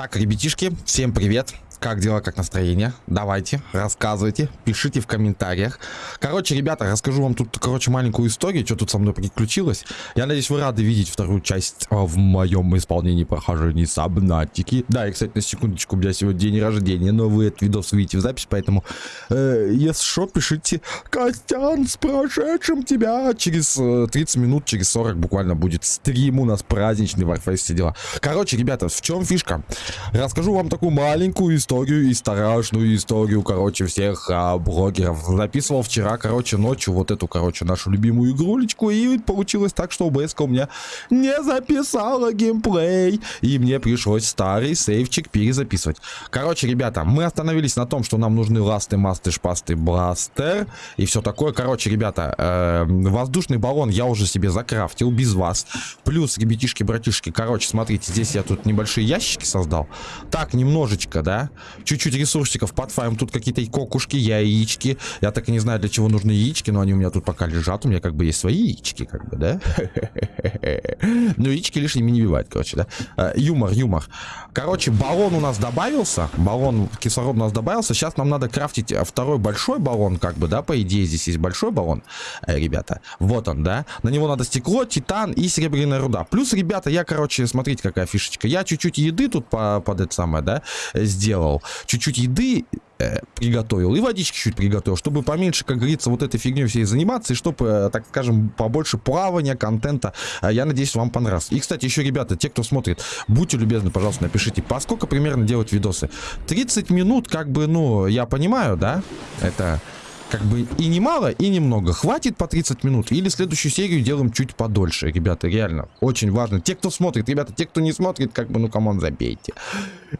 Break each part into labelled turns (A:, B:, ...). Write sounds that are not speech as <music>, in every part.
A: Так, ребятишки, всем привет. Как дела, как настроение? Давайте, рассказывайте, пишите в комментариях. Короче, ребята, расскажу вам тут, короче, маленькую историю, что тут со мной приключилось. Я надеюсь, вы рады видеть вторую часть а, в моем исполнении прохождения Сабнатики. Да, и, кстати, на секундочку, у меня сегодня день рождения, но вы этот видос увидите в запись, поэтому, э, если что, пишите Костян, с прошедшим тебя! Через э, 30 минут, через 40 буквально будет стрим у нас праздничный, Warface, все дела. Короче, ребята, в чем фишка? Расскажу вам такую маленькую историю историю и страшную историю, короче, всех а, блогеров. Записывал вчера, короче, ночью вот эту, короче, нашу любимую игрулечку, и получилось так, что OBS у меня не записала геймплей, и мне пришлось старый сейвчик перезаписывать. Короче, ребята, мы остановились на том, что нам нужны ласты, масты, шпасты, бластер и все такое. Короче, ребята, э, воздушный баллон я уже себе закрафтил без вас. Плюс, ребятишки, братишки, короче, смотрите, здесь я тут небольшие ящики создал. Так, немножечко, да? Чуть-чуть ресурсиков подфаем. Тут какие-то кокушки, яички. Я так и не знаю, для чего нужны яички, но они у меня тут пока лежат. У меня как бы есть свои яички, как бы, да? <laughs> Ну, яички лишними не бивают, короче, да? А, юмор, юмор. Короче, баллон у нас добавился. Баллон кислород у нас добавился. Сейчас нам надо крафтить второй большой баллон, как бы, да? По идее, здесь есть большой баллон, э, ребята. Вот он, да? На него надо стекло, титан и серебряная руда. Плюс, ребята, я, короче, смотрите, какая фишечка. Я чуть-чуть еды тут по, под это самое, да, сделал сделал. Чуть-чуть еды э, приготовил и водички чуть приготовил, чтобы поменьше, как говорится, вот этой фигней всей заниматься, и чтобы, э, так скажем, побольше плавания, контента. Э, я надеюсь, вам понравилось. И, кстати, еще, ребята, те, кто смотрит, будьте любезны, пожалуйста, напишите, по сколько примерно делать видосы. 30 минут, как бы, ну, я понимаю, да, это как бы и немало, и немного. Хватит по 30 минут или следующую серию делаем чуть подольше, ребята, реально. Очень важно. Те, кто смотрит, ребята, те, кто не смотрит, как бы, ну, come on, забейте.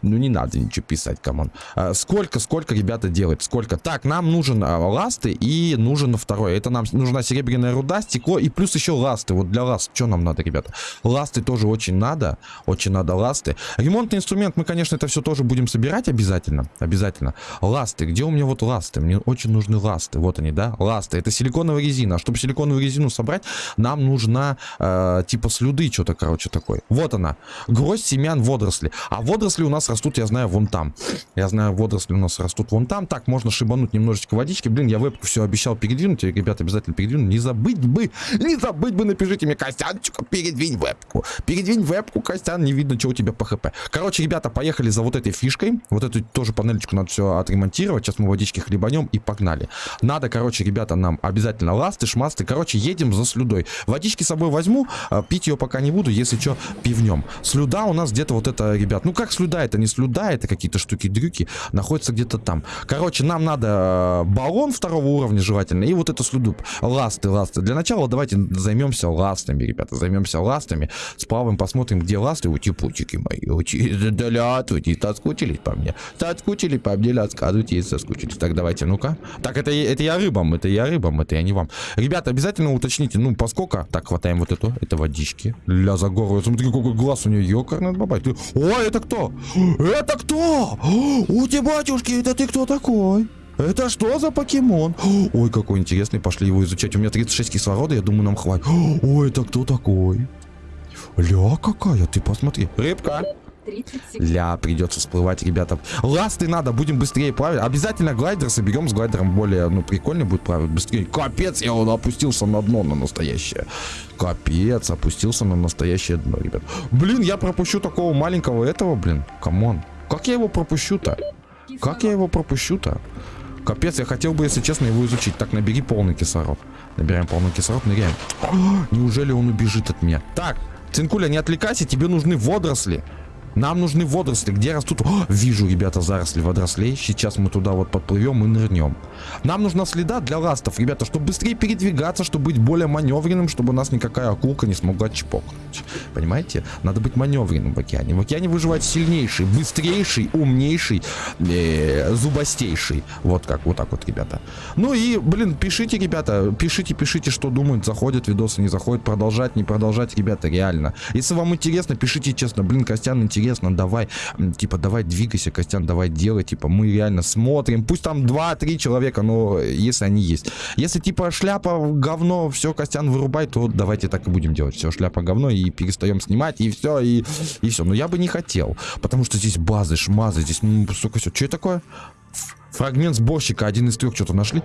A: Ну, не надо ничего писать, come on. А, сколько, сколько, ребята, делать? Сколько? Так, нам нужен а, ласты и нужен второй. Это нам нужна серебряная руда, стекло и плюс еще ласты. Вот для ласт, что нам надо, ребята? Ласты тоже очень надо. Очень надо ласты. Ремонтный инструмент, мы, конечно, это все тоже будем собирать обязательно. Обязательно. Ласты. Где у меня вот ласты? Мне очень нужны ласты. Вот они, да, ласты. Это силиконовая резина. А чтобы силиконовую резину собрать, нам нужна э, типа слюды, что-то, короче, такой. Вот она. Гроздь семян водоросли. А водоросли у нас растут, я знаю, вон там. Я знаю, водоросли у нас растут вон там. Так, можно шибануть немножечко водички. Блин, я вебку все обещал передвинуть. Ребята, обязательно передвину. Не забыть бы, не забыть бы, напишите мне, Костянчик, передвинь вебку. Передвинь вебку, Костян, не видно, что у тебя по хп. Короче, ребята, поехали за вот этой фишкой. Вот эту тоже панельчику надо все отремонтировать. Сейчас мы водички хлебанем и погнали. Надо, короче, ребята, нам обязательно ласты, шмасты. Короче, едем за слюдой. Водички с собой возьму, а, пить ее пока не буду, если что, пивнем. Слюда у нас где-то вот это, ребят. Ну, как слюда? Это не слюда, это какие-то штуки-дрюки. Находится где-то там. Короче, нам надо а, баллон второго уровня желательно. И вот эту слюду. Ласты, ласты. Для начала давайте займемся ластами, ребята. Займемся ластами. Сплаваем, посмотрим, где ласты. Утипутики мои. Здравствуйте. Соскучились по мне. Соскучились по мне, рассказывайте, если соскучились. Так, давайте, ну-ка. Так, это, это я рыбам, это я рыбам, это я не вам. Ребята, обязательно уточните, ну, поскольку... Так, хватаем вот эту, это водички. Для загору. Смотри, какой глаз у нее, ёкарный бабай. Ты... Ой, это кто? Это кто? У тебя, батюшки, это ты кто такой? Это что за покемон? Ой, какой интересный, пошли его изучать. У меня 36 кислорода, я думаю, нам хватит. Ой, это кто такой? Ля какая, ты посмотри. Рыбка. Ля, придется всплывать, ребята. Ласты надо, будем быстрее плавать. Обязательно глайдер соберем, с глайдером более, ну, прикольно будет плавать быстрее. Капец, я он опустился на дно, на настоящее. Капец, опустился на настоящее дно, ребят. Блин, я пропущу такого маленького этого, блин. Come on. Как я его пропущу-то? Как я его пропущу-то? Капец, я хотел бы, если честно, его изучить. Так, набери полный кислород. Набираем полный кислород, ныряем. Неужели он убежит от меня? Так, Цинкуля, не отвлекайся, тебе нужны водоросли. Нам нужны водоросли. Где растут? О, вижу, ребята, заросли водорослей. Сейчас мы туда вот подплывем и нырнем. Нам нужна следа для ластов, ребята, чтобы быстрее передвигаться, чтобы быть более маневренным, чтобы нас никакая акулка не смогла чпокнуть. Понимаете? Надо быть маневренным в океане. В океане выживает сильнейший, быстрейший, умнейший, э, зубастейший. Вот как, вот так вот, ребята. Ну и, блин, пишите, ребята, пишите, пишите, что думают, заходят видосы, не заходят, продолжать, не продолжать, ребята, реально. Если вам интересно, пишите честно, блин, Костян интересно интересно, давай, типа, давай двигайся, Костян, давай делай, типа, мы реально смотрим, пусть там 2-3 человека, но если они есть. Если, типа, шляпа говно, все, Костян, вырубай, то давайте так и будем делать. Все, шляпа говно, и перестаем снимать, и все, и, и все. Но я бы не хотел, потому что здесь базы, шмазы, здесь, ну, сука, все. Что это такое? Фрагмент сборщика, один из трех что-то нашли.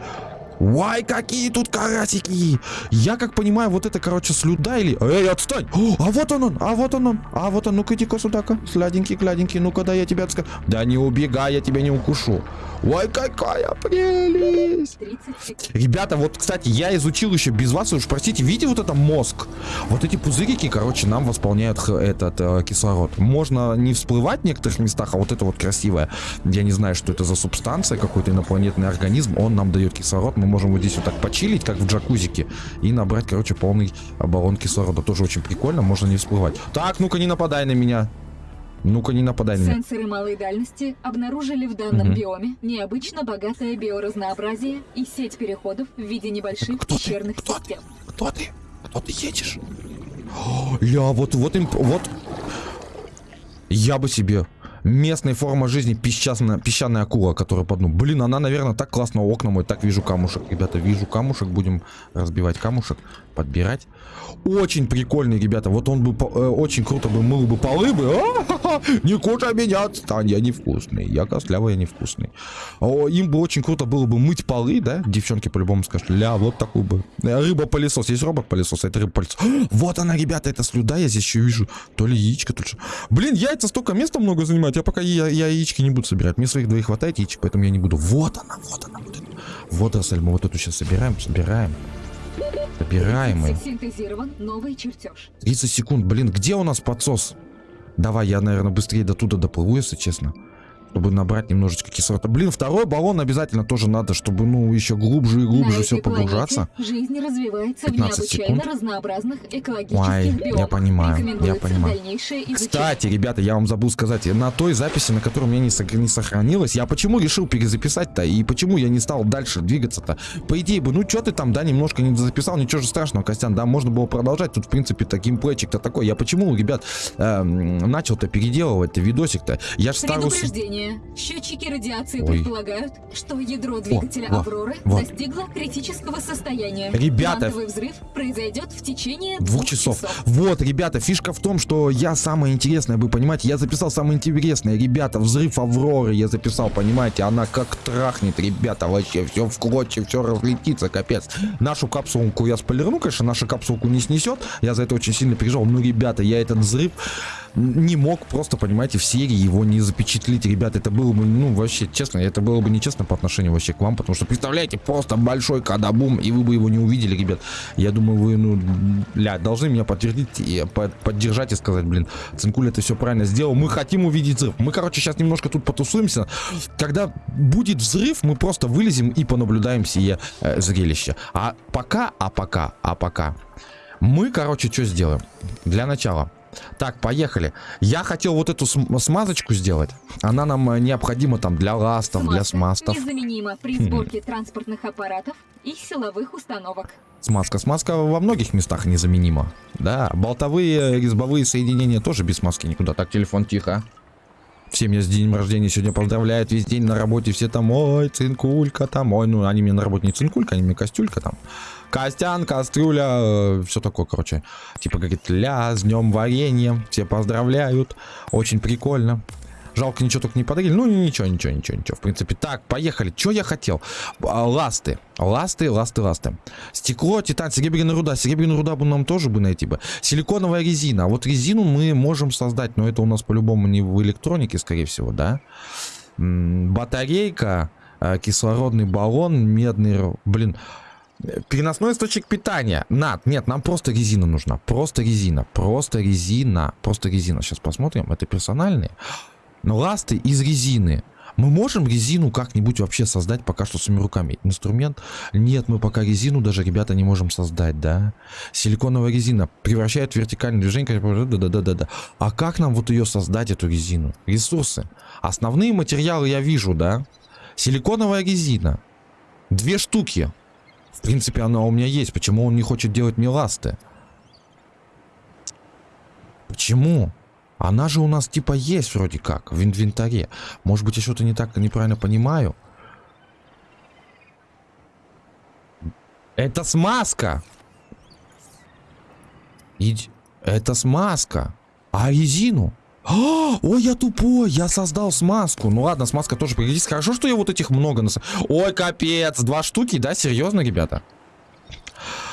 A: Вай, какие тут карасики! Я как понимаю, вот это, короче, слюда или... Эй, отстань! О, а вот он он, а вот он он, а вот он, ну-ка иди-ка сюда-ка, сладенький, гладенький, ну-ка, да я тебя отска... Да не убегай, я тебя не укушу. Ой, какая прелесть!
B: 30 секунд.
A: Ребята, вот, кстати, я изучил еще без вас, уж простите, видите вот это мозг? Вот эти пузырики, короче, нам восполняют этот э, кислород. Можно не всплывать в некоторых местах, а вот это вот красивое. Я не знаю, что это за субстанция, какой-то инопланетный организм, он нам дает кислород, мы можем вот здесь вот так почилить, как в джакузике, и набрать, короче, полный баллон кислорода. Тоже очень прикольно, можно не всплывать. Так, ну-ка не нападай на меня. Ну-ка не нападай на меня.
B: Сенсоры малой дальности обнаружили в данном
A: Мгм.
B: биоме необычно богатое биоразнообразие и сеть переходов в виде небольших
A: Кто ты?
B: пещерных
A: Кто
B: систем.
A: Кто ты? Кто ты едешь? <gasps> Ля, вот, вот им, вот. Я бы себе местная форма жизни песчаная, песчаная акула, которая под дну. Блин, она, наверное, так классно окна мой. Так вижу камушек. Ребята, вижу камушек. Будем разбивать камушек, подбирать. Очень прикольный, ребята. Вот он бы э, очень круто бы мыл бы полы бы. А-ха-ха! Не кушай меня, отстань, я невкусный. Я костлявый, я невкусный. О, им бы очень круто было бы мыть полы, да? Девчонки по-любому скажут, ля, вот такой бы. Э, Рыба-пылесос. Есть робот-пылесос, а это рыба-пылесос. Вот она, ребята, это слюда, я здесь еще вижу. То ли яичко, то ли. Блин, яйца столько места много занимают. Я пока я, я яички не буду собирать. Мне своих двоих хватает яичек, поэтому я не буду. Вот она, вот она, вот она. Вот, Рассель, мы вот эту сейчас собираем, собираем. Собираем ее.
B: Синтезирован новый чертеж.
A: 30 секунд. Блин, где у нас подсос? Давай, я, наверное, быстрее до туда доплыву, если честно. Чтобы набрать немножечко кислорода. Блин, второй баллон обязательно тоже надо, чтобы, ну, еще глубже и глубже
B: На
A: все погружаться.
B: жизнь развивается в
A: 15
B: необычайно
A: секунд.
B: разнообразных экологических
A: Ой, я
B: биомах.
A: понимаю, я понимаю. Кстати, ребята, я вам забыл сказать, на той записи, на которой у меня не, не сохранилось, я почему решил перезаписать-то, и почему я не стал дальше двигаться-то? По идее бы, ну что ты там, да, немножко не записал, ничего же страшного, Костян, да, можно было продолжать, тут, в принципе, то геймплейчик-то такой. Я почему, ребят, эм, начал-то переделывать-то видосик-то? Я же старую...
B: Предупреждение. Счетчики радиации
A: Ой.
B: предполагают, что ядро двигателя
A: во,
B: Авроры
A: вот.
B: достигло критического состояния.
A: Ребята,
B: Квантовый взрыв произойдет в течение
A: Двух часов. Вот, ребята, фишка в том, что я самое интересное, вы понимаете, я записал самое интересное. Ребята, взрыв Авроры я записал, понимаете, она как трахнет, ребята, вообще все в клочья, все разлетится, капец. Нашу капсулку я спойлерну, конечно, наша капсулку не снесет, я за это очень сильно переживал, но, ребята, я этот взрыв не мог просто, понимаете, в серии его не запечатлить, ребята, это было бы, ну, вообще, честно, это было бы нечестно по отношению вообще к вам, потому что, представляете, просто большой кадабум, и вы бы его не увидели, ребят. Я думаю, вы, ну, ля, должны меня подтвердить, и под- поддержать и сказать, блин, Цинкуль это все правильно сделал, мы хотим увидеть взрыв. Мы, короче, сейчас немножко тут потусуемся. Когда будет взрыв, мы просто вылезем и понаблюдаем сие э, зрелище. А пока, а пока, а пока, мы, короче, что сделаем? Для начала. Так, поехали. Я хотел вот эту см- смазочку сделать. Она нам э, необходима там для ластов, для смастов.
B: Незаменима при
A: Хм.
B: сборке транспортных аппаратов и силовых установок.
A: Смазка. Смазка во многих местах незаменима. Да, болтовые, резьбовые соединения тоже без смазки никуда. Так, телефон тихо. Все меня с днем рождения сегодня поздравляют. Весь день на работе все там, ой, цинкулька там. Ой, ну они мне на работе не цинкулька, они мне костюлька там. Костян, кастрюля, все такое, короче. Типа говорит, ля, с днем варенья. Все поздравляют. Очень прикольно. Жалко, ничего только не подарили. Ну, ничего, ничего, ничего, ничего. В принципе, так, поехали. Что я хотел? А, Ласты. Ласты, ласты, ласты. Стекло, титан, серебряная руда. Серебряную руда бы нам тоже бы найти бы. Силиконовая резина. А вот резину мы можем создать, но это у нас по-любому не в электронике, скорее всего, да? Батарейка, э, кислородный баллон, медный... Блин, э, Переносной источник питания. Над, нет, нам просто резина нужна. Просто резина. Просто резина. Просто резина. Сейчас посмотрим. Это персональные. Но ласты из резины. Мы можем резину как-нибудь вообще создать пока что своими руками? Инструмент? Нет, мы пока резину даже, ребята, не можем создать, да? Силиконовая резина превращает вертикальное движение. Да-да-да-да. А как нам вот ее создать, эту резину? Ресурсы. Основные материалы я вижу, да? Силиконовая резина. Две штуки. В принципе, она у меня есть. Почему он не хочет делать мне ласты? Почему? Она же у нас типа есть вроде как в инвентаре. Может быть, я что-то не так неправильно понимаю. Это смазка. Иди. Это смазка. А резину? А, ой, я тупой, я создал смазку. Ну ладно, смазка тоже пригодится. Хорошо, что я вот этих много нас... Ой, капец, два штуки, да? Серьезно, ребята?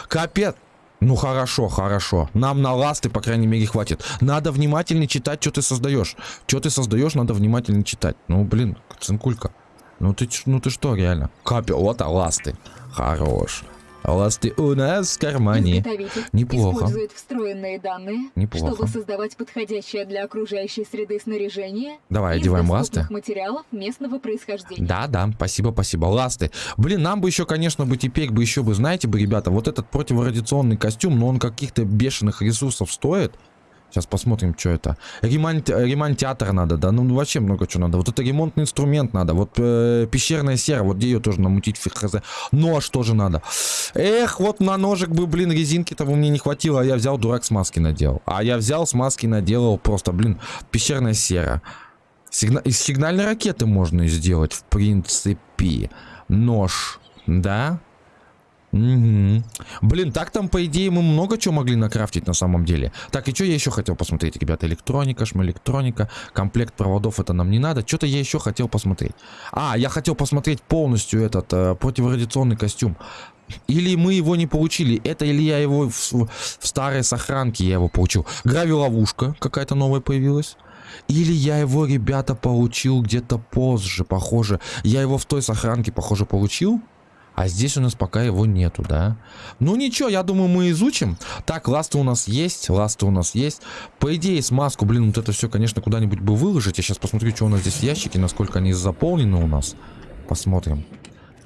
A: Капец. Ну хорошо, хорошо. Нам на ласты, по крайней мере, хватит. Надо внимательнее читать, что ты создаешь. Что ты создаешь, надо внимательно читать. Ну, блин, цинкулька. Ну ты, ну ты что, реально? Капел, вот, а ласты. Хорош. Ласты у нас в кармане. Неплохо.
B: использует встроенные данные,
A: Неплохо.
B: чтобы создавать подходящее для окружающей среды снаряжение
A: Давай, одеваем ласты.
B: материалов местного происхождения.
A: Да, да, спасибо, спасибо. Ласты. Блин, нам бы еще, конечно, бы теперь бы еще бы, знаете бы, ребята, вот этот противорадиационный костюм, но он каких-то бешеных ресурсов стоит. Сейчас посмотрим, что это. Ремонт, ремонтятор надо, да, ну вообще много чего надо. Вот это ремонтный инструмент надо, вот э, пещерная сера, вот где ее тоже намутить, фиг хз. Нож тоже надо. Эх, вот на ножик бы, блин, резинки-то бы мне не хватило, а я взял дурак смазки наделал. А я взял смазки наделал просто, блин, пещерная сера. Сигна... Из сигнальной ракеты можно сделать, в принципе. Нож, да? Мгм. Блин, так там, по идее, мы много чего могли накрафтить на самом деле. Так, и что я еще хотел посмотреть, ребята? Электроника, шмелектроника, комплект проводов, это нам не надо. Что-то я еще хотел посмотреть. А, я хотел посмотреть полностью этот э, противорадиационный костюм. Или мы его не получили. Это или я его в, в старой сохранке я его получил. Гравиловушка какая-то новая появилась. Или я его, ребята, получил где-то позже, похоже. Я его в той сохранке, похоже, получил. А здесь у нас пока его нету, да? Ну ничего, я думаю, мы изучим. Так, ласты у нас есть, ласты у нас есть. По идее, смазку, блин, вот это все, конечно, куда-нибудь бы выложить. Я сейчас посмотрю, что у нас здесь в ящике, насколько они заполнены у нас. Посмотрим.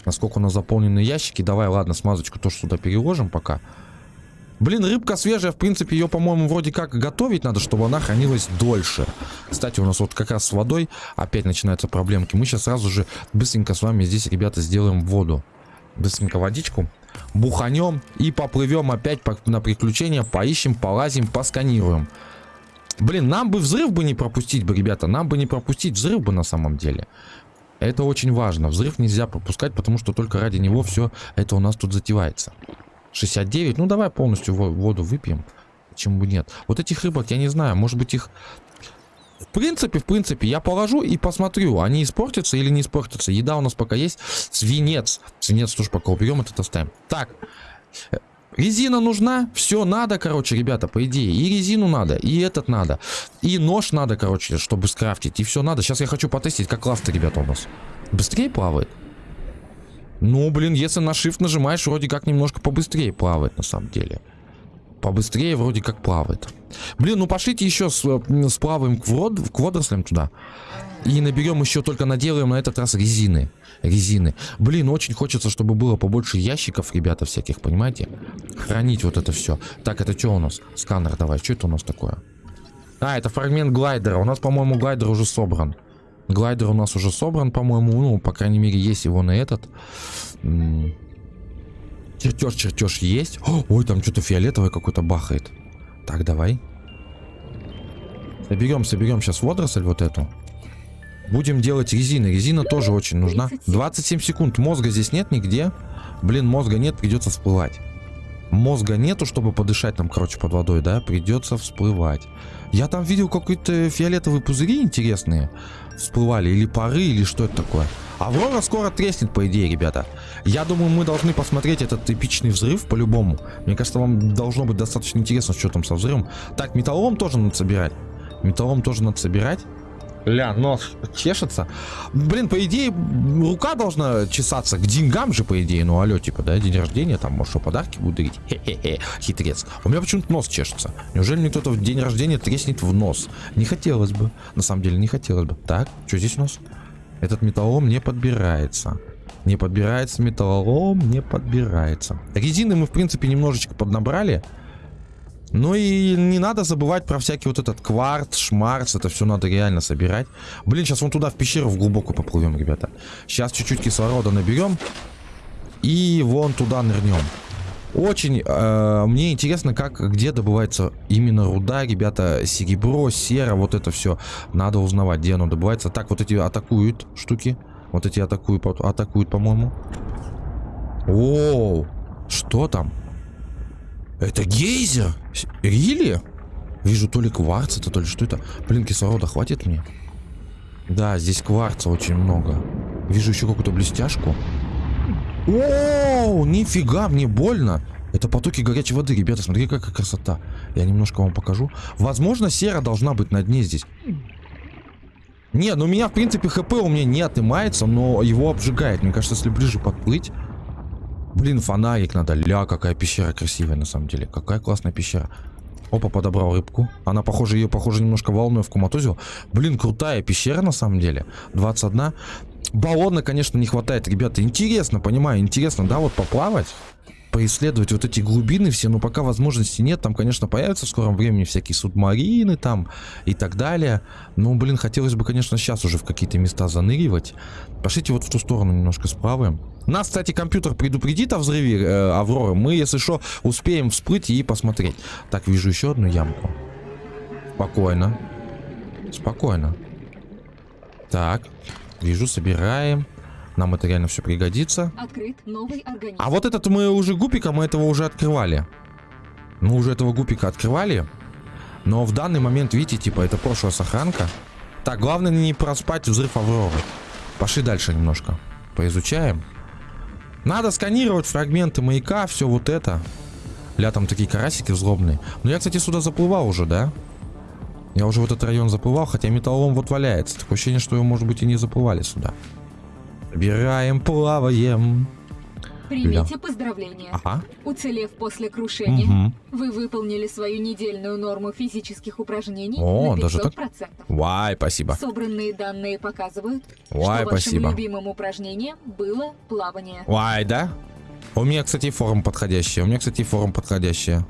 A: Насколько у нас заполнены ящики. Давай, ладно, смазочку тоже сюда переложим пока. Блин, рыбка свежая, в принципе, ее, по-моему, вроде как готовить надо, чтобы она хранилась дольше. Кстати, у нас вот как раз с водой опять начинаются проблемки. Мы сейчас сразу же быстренько с вами здесь, ребята, сделаем воду. Быстренько водичку. Буханем и поплывем опять на приключения. Поищем, полазим, посканируем. Блин, нам бы взрыв бы не пропустить бы, ребята. Нам бы не пропустить взрыв бы на самом деле. Это очень важно. Взрыв нельзя пропускать, потому что только ради него все это у нас тут затевается. 69. Ну, давай полностью во- воду выпьем. Почему нет? Вот этих рыбок, я не знаю, может быть их... В принципе, в принципе, я положу и посмотрю, они испортятся или не испортятся. Еда у нас пока есть. Свинец. Свинец тоже пока уберем, этот оставим. Так. Резина нужна, все надо, короче, ребята, по идее. И резину надо, и этот надо. И нож надо, короче, чтобы скрафтить. И все надо. Сейчас я хочу потестить, как ласты, ребята, у нас. Быстрее плавает? Ну, блин, если на shift нажимаешь, вроде как немножко побыстрее плавает, на самом деле. Побыстрее вроде как плавает. Блин, ну пошлите еще с, э, сплаваем к, вод, к водорослям туда. И наберем еще, только наделаем на этот раз резины. Резины. Блин, очень хочется, чтобы было побольше ящиков, ребята, всяких, понимаете? Хранить вот это все. Так, это что у нас? Сканер давай, что это у нас такое? А, это фрагмент глайдера. У нас, по-моему, глайдер уже собран. Глайдер у нас уже собран, по-моему. Ну, по крайней мере, есть его на этот. Чертеж, чертеж есть. О, ой, там что-то фиолетовое какое-то бахает. Так, давай. Соберем, соберем сейчас водоросль вот эту. Будем делать резины. Резина тоже очень нужна.
B: 37.
A: 27 секунд. Мозга здесь нет нигде. Блин, мозга нет, придется всплывать. Мозга нету, чтобы подышать там, короче, под водой, да? Придется всплывать. Я там видел какие-то фиолетовые пузыри интересные. Всплывали. Или пары, или что это такое. Аврора скоро треснет, по идее, ребята. Я думаю, мы должны посмотреть этот эпичный взрыв по-любому. Мне кажется, вам должно быть достаточно интересно, что там со взрывом. Так, металлолом тоже надо собирать. Металлолом тоже надо собирать. Ля, нос чешется. Блин, по идее, рука должна чесаться к деньгам же, по идее. Ну, алло, типа, да, день рождения, там, может, что, подарки будут дарить? Хе-хе-хе, хитрец. У меня почему-то нос чешется. Неужели мне кто-то в день рождения треснет в нос? Не хотелось бы. На самом деле, не хотелось бы. Так, что здесь у нас? Этот металлолом не подбирается. Не подбирается металлолом, не подбирается. Резины мы, в принципе, немножечко поднабрали. Ну и не надо забывать про всякий вот этот кварц, шмарц, это все надо реально собирать. Блин, сейчас вон туда в пещеру в глубокую поплывем, ребята. Сейчас чуть-чуть кислорода наберем и вон туда нырнем. Очень э, мне интересно, как, где добывается именно руда, ребята, серебро, сера, вот это все. Надо узнавать, где оно добывается. Так, вот эти атакуют штуки. Вот эти атакуют, атакуют, по-моему. Оу, что там? Это гейзер? Рили? Вижу то ли кварц это, то ли что это. Блин, кислорода хватит мне? Да, здесь кварца очень много. Вижу еще какую-то блестяшку. О, нифига, мне больно. Это потоки горячей воды, ребята, смотри, какая красота. Я немножко вам покажу. Возможно, сера должна быть на дне здесь. Не, ну у меня, в принципе, хп у меня не отнимается, но его обжигает. Мне кажется, если ближе подплыть... Блин, фонарик надо. Ля, какая пещера красивая, на самом деле. Какая классная пещера. Опа, подобрал рыбку. Она, похоже, ее, похоже, немножко волной в коматозил. Блин, крутая пещера, на самом деле. 21. Баллона, конечно, не хватает, ребята. Интересно, понимаю, интересно, да, вот поплавать поисследовать вот эти глубины все, но пока возможности нет. Там, конечно, появятся в скором времени всякие субмарины там и так далее. Ну, блин, хотелось бы, конечно, сейчас уже в какие-то места заныривать. Пошлите вот в ту сторону немножко справа. Нас, кстати, компьютер предупредит о взрыве э, Авроры. Мы, если что, успеем всплыть и посмотреть. Так, вижу еще одну ямку. Спокойно. Спокойно. Так, вижу, собираем. Нам это реально все пригодится.
B: Открыт новый организм.
A: А вот этот мы уже гупика, мы этого уже открывали. Мы уже этого гупика открывали. Но в данный момент, видите, типа, это прошлая сохранка. Так, главное не проспать взрыв Авроры. Пошли дальше немножко. Поизучаем. Надо сканировать фрагменты маяка, все вот это. Ля, там такие карасики злобные. Но я, кстати, сюда заплывал уже, да? Я уже в этот район заплывал, хотя металлолом вот валяется. Такое ощущение, что его, может быть, и не заплывали сюда. Собираем, плаваем.
B: Примите Ля. поздравления.
A: Ага.
B: Уцелев после крушения,
A: Угу.
B: вы выполнили свою недельную норму физических упражнений
A: О,
B: на 500%.
A: даже так? Вай, спасибо.
B: Собранные данные показывают,
A: Вай,
B: что вашим
A: спасибо.
B: любимым упражнением было плавание.
A: Вай, да? У меня, кстати, форма подходящая. У меня, кстати, форма подходящая.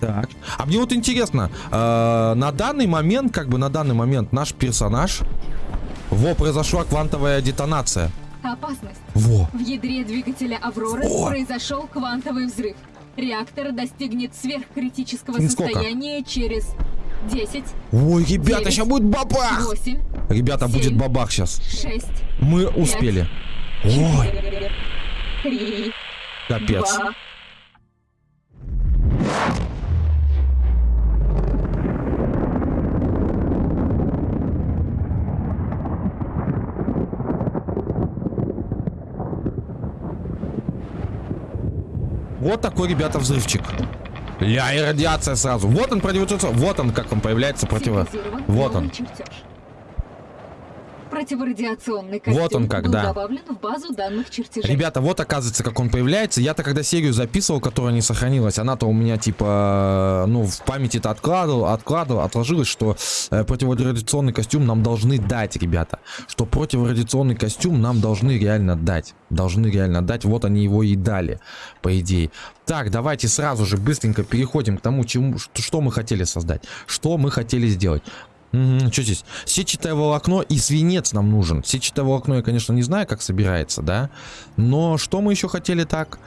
A: Так. А мне вот интересно, э, на данный момент, как бы на данный момент наш персонаж... Во, произошла квантовая детонация.
B: Опасность.
A: Во.
B: В ядре двигателя Авроры
A: О!
B: произошел квантовый взрыв. Реактор достигнет сверхкритического
A: Через сколько?
B: состояния через 10,
A: Ой, ребята,
B: Девять.
A: сейчас будет бабах!
B: 8,
A: Ребята, будет
B: Семь.
A: бабах сейчас.
B: 6,
A: Мы успели. Ой,
B: 4, 3,
A: капец.
B: 2,
A: Вот такой, ребята, взрывчик. Ля, и радиация сразу. Вот он, противорадиационный. Вот он, как он появляется противо... Вот он.
B: Противорадиационный костюм
A: Вот он как,
B: был
A: да.
B: добавлен в базу данных чертежей.
A: Ребята, вот оказывается, как он появляется. Я-то когда серию записывал, которая не сохранилась, она-то у меня типа, ну, в памяти-то откладывал, откладывал, отложилось, что э, противорадиационный костюм нам должны дать, ребята. Что противорадиационный костюм нам должны реально дать. Должны реально дать. Вот они его и дали, по идее. Так, давайте сразу же быстренько переходим к тому, чему, что мы хотели создать. Что мы хотели сделать. Что здесь? Сетчатое волокно и свинец нам нужен. Сетчатое волокно я, конечно, не знаю, как собирается, да? Но что мы еще хотели так?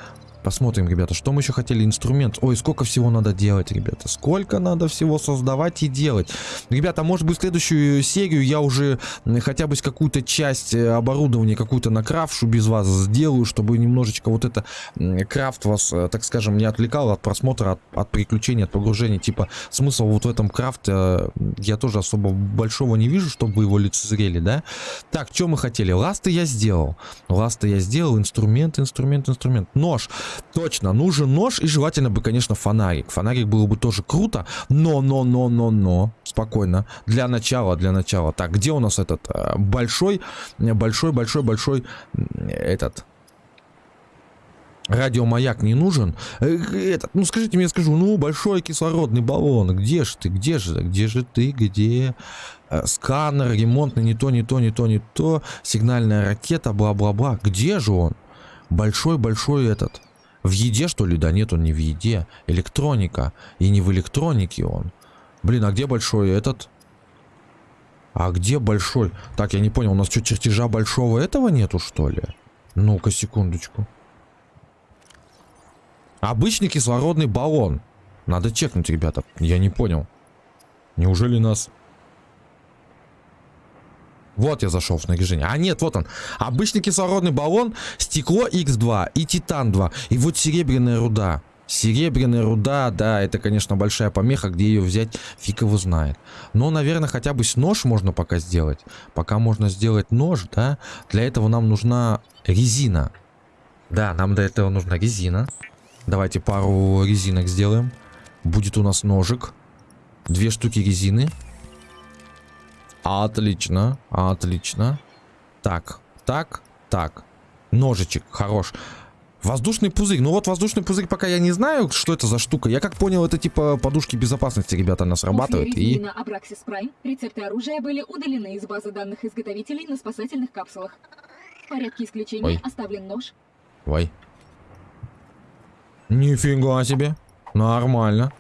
A: Посмотрим, ребята, что мы еще хотели. Инструмент. Ой, сколько всего надо делать, ребята. Сколько надо всего создавать и делать. Ребята, может быть, следующую серию я уже хотя бы какую-то часть э, оборудования, какую-то накрафшу без вас сделаю, чтобы немножечко вот это крафт вас, э, так скажем, не отвлекал от просмотра, от, от приключений, от погружения. Типа, смысл вот в этом крафте э, я тоже особо большого не вижу, чтобы его лицезрели, да? Так, что мы хотели? Ласты я сделал. Ласты я сделал. Инструмент, инструмент, инструмент. Нож. Точно, нужен нож и желательно бы, конечно, фонарик. Фонарик было бы тоже круто, но, но, но, но, но. Спокойно. Для начала, для начала. Так, где у нас этот э, большой, большой, большой, большой этот... Радиомаяк не нужен. Э, Этот, ну скажите мне, скажу, ну большой кислородный баллон, где же ты, где же, где же ты, где? Э, Сканер, ремонтный, не то, не то, не то, не то, сигнальная ракета, бла-бла-бла. Где же он? Большой-большой этот. В еде, что ли? Да нет, он не в еде. Электроника. И не в электронике он. Блин, а где большой этот? А где большой? Так, я не понял, у нас что, чертежа большого этого нету, что ли? Ну-ка, секундочку. Обычный кислородный баллон. Надо чекнуть, ребята. Я не понял. Неужели нас... Вот я зашел в снаряжение. А нет, вот он. Обычный кислородный баллон, стекло X2 и титан 2. И вот серебряная руда. Серебряная руда, да, это, конечно, большая помеха, где ее взять, фиг его знает. Но, наверное, хотя бы с нож можно пока сделать. Пока можно сделать нож, да. Для этого нам нужна резина. Да, нам для этого нужна резина. Давайте пару резинок сделаем. Будет у нас ножик. Две штуки резины. Отлично, отлично. Так, так, так. Ножичек, хорош. Воздушный пузырь. Ну вот воздушный пузырь пока я не знаю, что это за штука. Я как понял, это типа подушки безопасности, ребята, она срабатывает. И...
B: резины Абраксис Прайм рецепты оружия были удалены из базы данных изготовителей на спасательных капсулах. В порядке исключения
A: Ой.
B: оставлен нож.
A: Ой. Нифига себе. Нормально.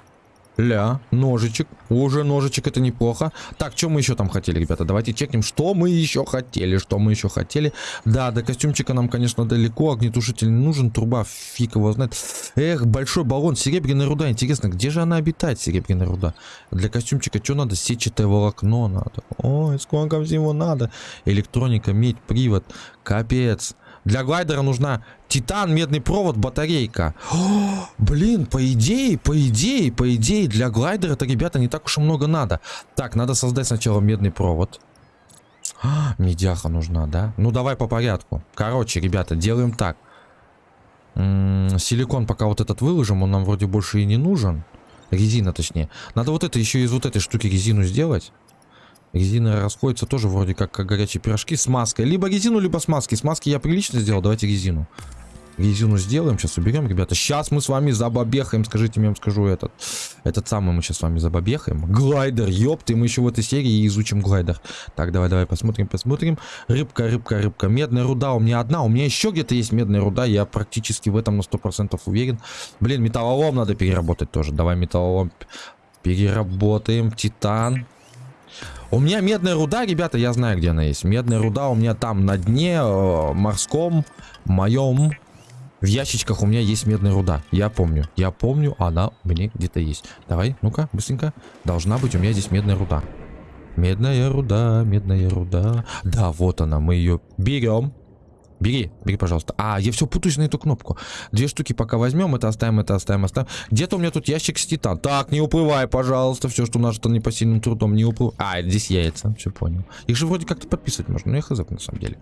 A: Ля, ножичек. Уже ножичек, это неплохо. Так, что мы еще там хотели, ребята? Давайте чекнем, что мы еще хотели. Что мы еще хотели. Да, до костюмчика нам, конечно, далеко. Огнетушитель не нужен. Труба, фиг его знает. Эх, большой баллон. Серебряная руда. Интересно, где же она обитает, серебряная руда? Для костюмчика что надо? Сетчатое волокно надо. Ой, сколько всего надо. Электроника, медь, привод. Капец. Для глайдера нужна титан, медный провод, батарейка. О, блин, по идее, по идее, по идее, для глайдера-то, ребята, не так уж и много надо. Так, надо создать сначала медный провод. А, медяха нужна, да? Ну, давай по порядку. Короче, ребята, делаем так. М, силикон пока вот этот выложим, он нам вроде больше и не нужен. Резина, точнее. Надо вот это еще из вот этой штуки резину сделать. Резина расходится тоже вроде как, как горячие пирожки с маской. Либо резину, либо с маской. С маски я прилично сделал, давайте резину. Резину сделаем, сейчас уберем, ребята. Сейчас мы с вами забабехаем, скажите, я скажу этот. Этот самый мы сейчас с вами забабехаем. Глайдер, ёпты, мы еще в этой серии изучим глайдер. Так, давай, давай, посмотрим, посмотрим. Рыбка, рыбка, рыбка. Медная руда у меня одна, у меня еще где-то есть медная руда, я практически в этом на 100% уверен. Блин, металлолом надо переработать тоже. Давай металлолом переработаем. Титан. У меня медная руда, ребята, я знаю, где она есть. Медная руда у меня там на дне э, морском, моем. В ящичках у меня есть медная руда. Я помню. Я помню, она у меня где-то есть. Давай, ну-ка, быстренько. Должна быть у меня здесь медная руда. Медная руда, медная руда. Да, вот она, мы ее берем. Бери, бери, пожалуйста. А, я все путаюсь на эту кнопку. Две штуки пока возьмем, это оставим, это оставим, оставим. Где-то у меня тут ящик с титан. Так, не уплывай, пожалуйста. Все, что нажито непосильным трудом, не уплывай. А, здесь яйца, все понял. Их же вроде как-то подписывать можно, но я хз на самом деле.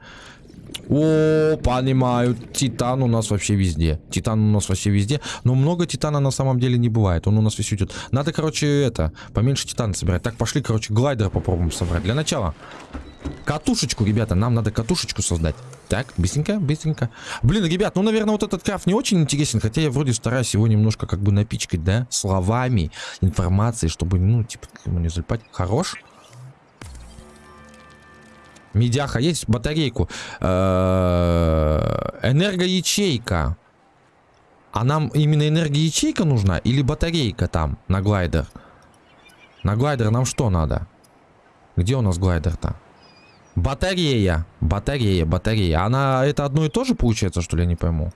A: О, понимаю. Титан у нас вообще везде. Титан у нас вообще везде. Но много титана на самом деле не бывает. Он у нас весь идет. Надо, короче, это, поменьше титана собирать. Так, пошли, короче, глайдер попробуем собрать. Для начала. Катушечку, ребята, нам надо катушечку создать. Так, быстренько, быстренько. Блин, ребят, ну, наверное, вот этот крафт не очень интересен, хотя я вроде стараюсь его немножко как бы напичкать, да, словами, информацией, чтобы, ну, типа, к нему не залипать. Хорош? Медяха есть, батарейку. Э, Энергоячейка. А нам именно энергоячейка нужна или батарейка там на глайдер? На глайдер нам что надо? Где у нас глайдер-то? Батарея. Батарея, батарея. Она это одно и то же получается, что ли, я не пойму.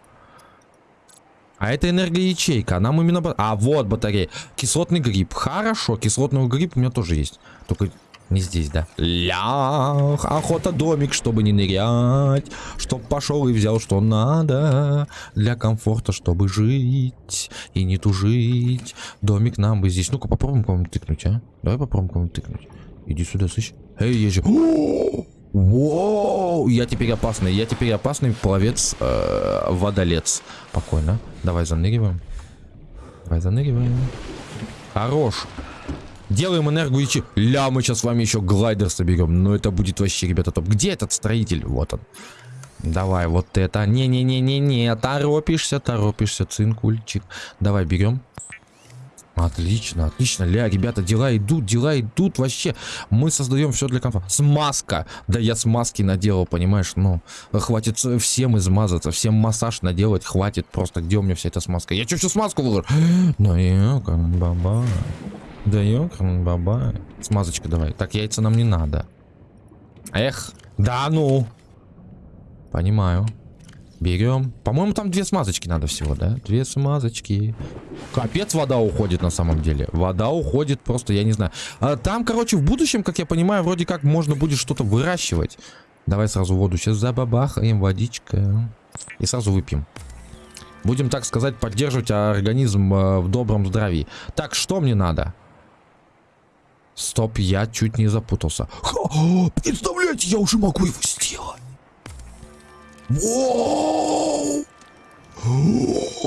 A: А это энергоячейка. Нам именно... А, вот батарея. Кислотный гриб. Хорошо, кислотный гриб у меня тоже есть. Только не здесь, да? Лях, охота домик, чтобы не нырять. Чтоб пошел и взял, что надо. Для комфорта, чтобы жить и не тужить. Домик нам бы здесь. Ну-ка, попробуем кому-нибудь тыкнуть, а? Давай попробуем кому-нибудь тыкнуть. Иди сюда, слышь. Эй, я же... Воу, я теперь опасный, я теперь опасный пловец, э, водолец. Спокойно. Давай заныриваем. Давай заныриваем. Хорош. Делаем энергоячи. Ля, мы сейчас с вами еще глайдер соберем. Ну, это будет вообще, ребята, топ. Где этот строитель? Вот он. Давай, вот это. Не-не-не-не-не. Торопишься, торопишься, цинкульчик. Давай, берем. Отлично, отлично. Ля, ребята, дела идут, дела идут вообще. Мы создаем все для комфорта. Смазка. Да я смазки наделал, понимаешь? Ну, хватит всем измазаться, всем массаж наделать. Хватит просто. Где у меня вся эта смазка? Я что, всю смазку выложу? <gasps> Да ёкарный баба. Да ёкарный баба. Смазочка давай. Так, яйца нам не надо. Эх. Да ну. Понимаю. Берем. По-моему, там две смазочки надо всего, да? Две смазочки. Капец, вода уходит на самом деле. Вода уходит просто, я не знаю. А там, короче, в будущем, как я понимаю, вроде как можно будет что-то выращивать. Давай сразу воду сейчас забабахаем, водичка. И сразу выпьем. Будем, так сказать, поддерживать организм э, в добром здравии. Так, что мне надо? Стоп, я чуть не запутался. Ха, представляете, я уже могу его сделать.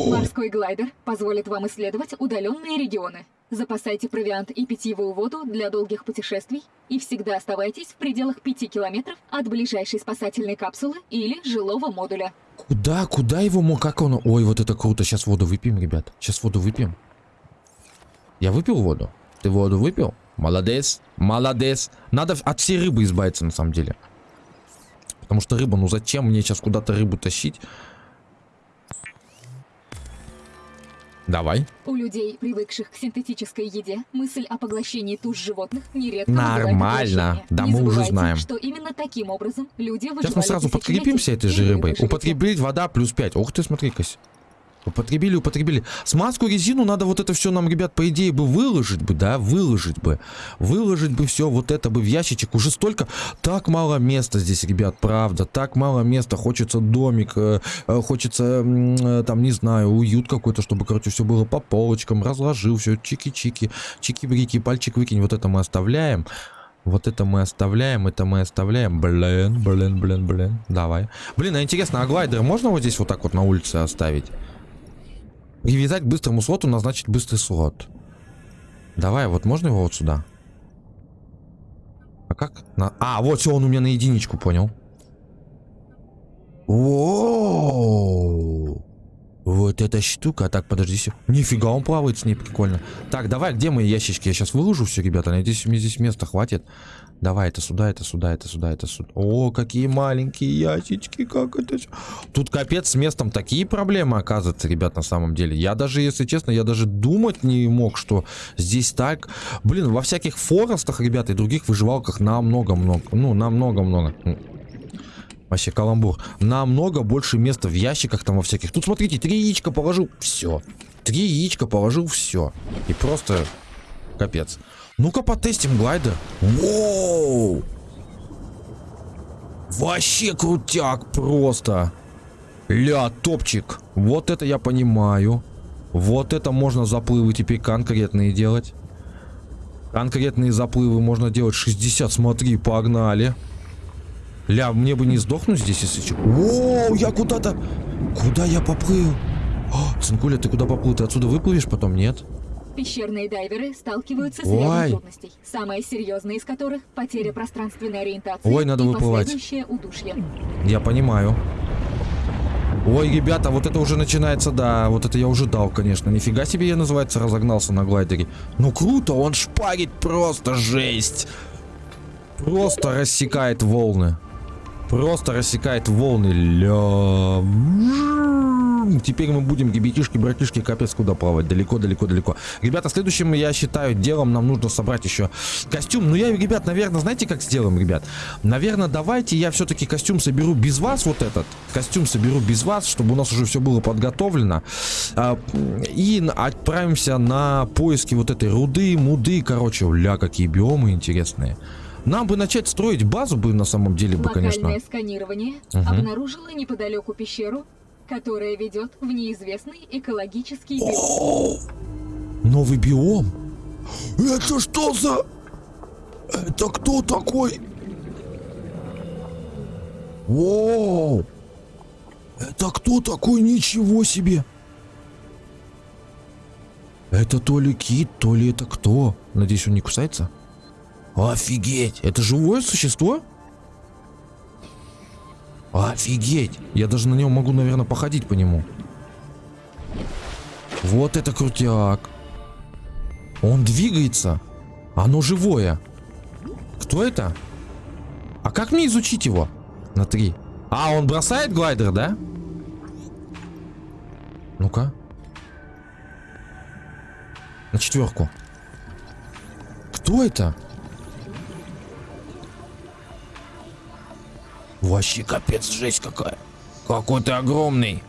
B: Морской глайдер позволит вам исследовать удаленные регионы. Запасайте провиант и питьевую воду для долгих путешествий и всегда оставайтесь в пределах 5 километров от ближайшей спасательной капсулы или жилого модуля.
A: Куда, куда его как он? Ой, вот это круто. Сейчас воду выпьем, ребят. Сейчас воду выпьем. Я выпил воду? Ты воду выпил? Молодец, молодец. Надо от всей рыбы избавиться, на самом деле. Потому что рыба, ну зачем мне сейчас куда-то рыбу тащить? Давай.
B: У людей, привыкших к синтетической еде, мысль о поглощении туш животных нередко
A: Нормально. Да,
B: Не
A: мы уже знаем.
B: что именно таким образом люди
A: Сейчас мы сразу подкрепимся этой же рыбой. Употребить вода плюс 5. Ух ты, смотри-ка. Употребили, употребили. Смазку, резину надо вот это все нам, ребят, по идее бы выложить бы, да, выложить бы. Выложить бы все вот это бы в ящичек. Уже столько, так мало места здесь, ребят, правда. Так мало места. Хочется домик, э, э, хочется, э, там, не знаю, уют какой-то, чтобы, короче, все было по полочкам. Разложил все, чики-чики, чики-брики, пальчик выкинь. Вот это мы оставляем. Вот это мы оставляем, это мы оставляем. Блин, блин, блин, блин. Давай. Блин, а интересно, а глайдер можно вот здесь вот так вот на улице оставить? Привязать к быстрому слоту, назначить быстрый слот. Давай, вот можно его вот сюда? А как? На- А, вот все, он у меня на единичку, понял. Воу! Вот эта штука. Так, подожди. Нифига, он плавает с ней, прикольно. Так, давай, где мои ящички? Я сейчас выложу все, ребята. Надеюсь, мне здесь места хватит. Давай, это сюда, это сюда, это сюда, это сюда. О, какие маленькие ящички, как это... Тут капец с местом такие проблемы, оказывается, ребят, на самом деле. Я даже, если честно, я даже думать не мог, что здесь так... Блин, во всяких форестах, ребята, и других выживалках намного-много. Ну, намного-много. Вообще каламбур. Намного больше места в ящиках там во всяких. Тут смотрите, три яичка положил, все. Три яичка положил, все. И просто капец. Ну-ка потестим глайдер. Воу! Вообще крутяк просто. Ля, топчик. Вот это я понимаю. Вот это можно заплывы теперь конкретные делать. Конкретные заплывы можно делать 60. Смотри, погнали. Ля, мне бы не сдохнуть здесь, если что. Воу, я куда-то... Куда я поплыл? О, Цинкуля, ты куда поплыл? Ты отсюда выплывешь потом? Нет?
B: Пещерные дайверы сталкиваются с рядом трудностей, самая серьезная из которых – потеря пространственной ориентации
A: Ой, надо
B: и
A: выплывать.
B: последующее удушье.
A: Я понимаю. Ой, ребята, вот это уже начинается, да, вот это я уже дал, конечно. Нифига себе я, называется, разогнался на глайдере. Ну круто, он шпарит просто жесть. Просто рассекает волны. Просто рассекает волны. Ля. Теперь мы будем, ребятишки, братишки, капец куда плавать. Далеко, далеко, далеко. Ребята, следующим, я считаю, делом нам нужно собрать еще костюм. Ну, я, ребят, наверное, знаете, как сделаем, ребят? Наверное, давайте я все-таки костюм соберу без вас, вот этот. Костюм соберу без вас, чтобы у нас уже все было подготовлено. А, и отправимся на поиски вот этой руды, муды. Короче, ля, какие биомы интересные. Нам бы начать строить базу бы на самом деле бы,
B: Локальное
A: конечно.
B: сканирование
A: Мгм.
B: обнаружило неподалеку пещеру, которая ведет в неизвестный экологический биом.
A: Новый биом? Это что за... Это кто такой? Воу! Это кто такой? Ничего себе! Это то ли кит, то ли это кто? Надеюсь, он не кусается? Офигеть! Это живое существо? Офигеть! Я даже на нем могу, наверное, походить по нему. Вот это крутяк. Он двигается. Оно живое. Кто это? А как мне изучить его? На три. А, он бросает глайдер, да? Ну-ка. На четверку. Кто это? Вообще капец, жесть какая. Какой ты огромный.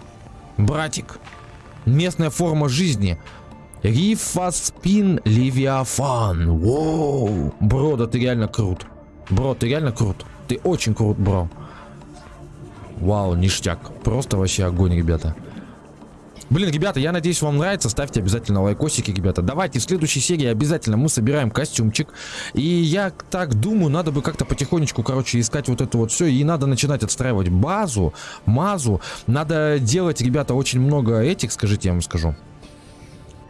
A: Братик. Местная форма жизни. Рифаспин Левиафан. Воу. Бро, да ты реально крут. Бро, ты реально крут. Ты очень крут, бро. Вау, ништяк. Просто вообще огонь, ребята. Блин, ребята, я надеюсь, вам нравится. Ставьте обязательно лайкосики, ребята. Давайте в следующей серии обязательно мы собираем костюмчик. И я так думаю, надо бы как-то потихонечку, короче, искать вот это вот все. И надо начинать отстраивать базу, мазу. Надо делать, ребята, очень много этих, скажите, я вам скажу.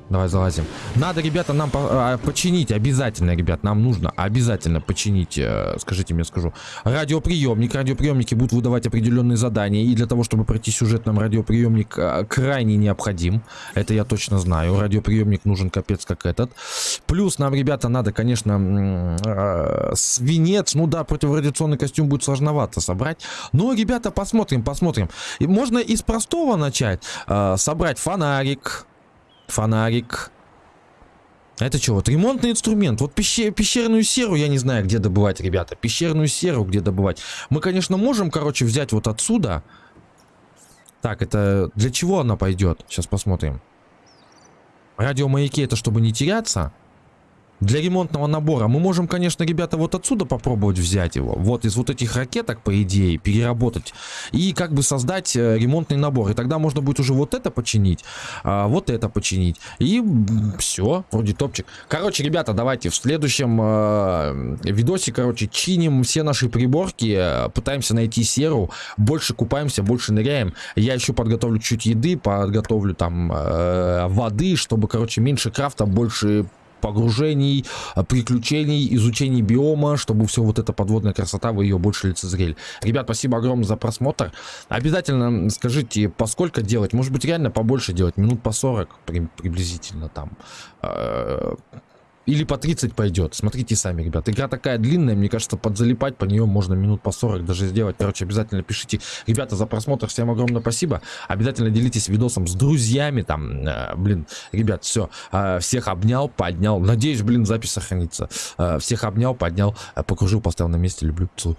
A: Давай залазим. Надо, ребята, нам по а, починить обязательно, ребят. Нам нужно обязательно починить, э, скажите мне, скажу, радиоприемник. Радиоприемники будут выдавать определенные задания. И для того, чтобы пройти сюжет, нам радиоприемник э, крайне необходим. Это я точно знаю. Радиоприемник нужен капец как этот. Плюс нам, ребята, надо, конечно, э, свинец. Ну да, противорадиационный костюм будет сложновато собрать. Но, ребята, посмотрим, посмотрим. И можно из простого начать. Э, собрать фонарик Фонарик. Это что, вот ремонтный инструмент. Вот пещер, пещерную серу я не знаю, где добывать, ребята. Пещерную серу где добывать. Мы, конечно, можем, короче, взять вот отсюда. Так, это для чего она пойдет? Сейчас посмотрим. Радиомаяки это чтобы не теряться для ремонтного набора мы можем, конечно, ребята, вот отсюда попробовать взять его. Вот из вот этих ракеток, по идее, переработать. И как бы создать э, ремонтный набор. И тогда можно будет уже вот это починить, а, вот это починить. И все, вроде топчик. Короче, ребята, давайте в следующем э, видосе, короче, чиним все наши приборки. Э, пытаемся найти серу. Больше купаемся, больше ныряем. Я еще подготовлю чуть еды, подготовлю там воды, чтобы, короче, меньше крафта, больше погружений, а, приключений, изучений биома, чтобы все вот эта подводная красота, вы ее больше лицезрели. Ребят, спасибо огромное за просмотр. Обязательно скажите, по сколько делать? Может быть, реально побольше делать? Минут по 40 приблизительно там. Или по 30 пойдет. Смотрите сами, ребят. Игра такая длинная, мне кажется, подзалипать по нее можно минут по 40 даже сделать. Короче, обязательно пишите. Ребята, за просмотр всем огромное спасибо. Обязательно делитесь видосом с друзьями. Там, э, блин, ребят, все. Э, всех обнял, поднял. Надеюсь, блин, запись сохранится. Э, всех обнял, поднял, э, покружил, поставил на месте. Люблю, целую.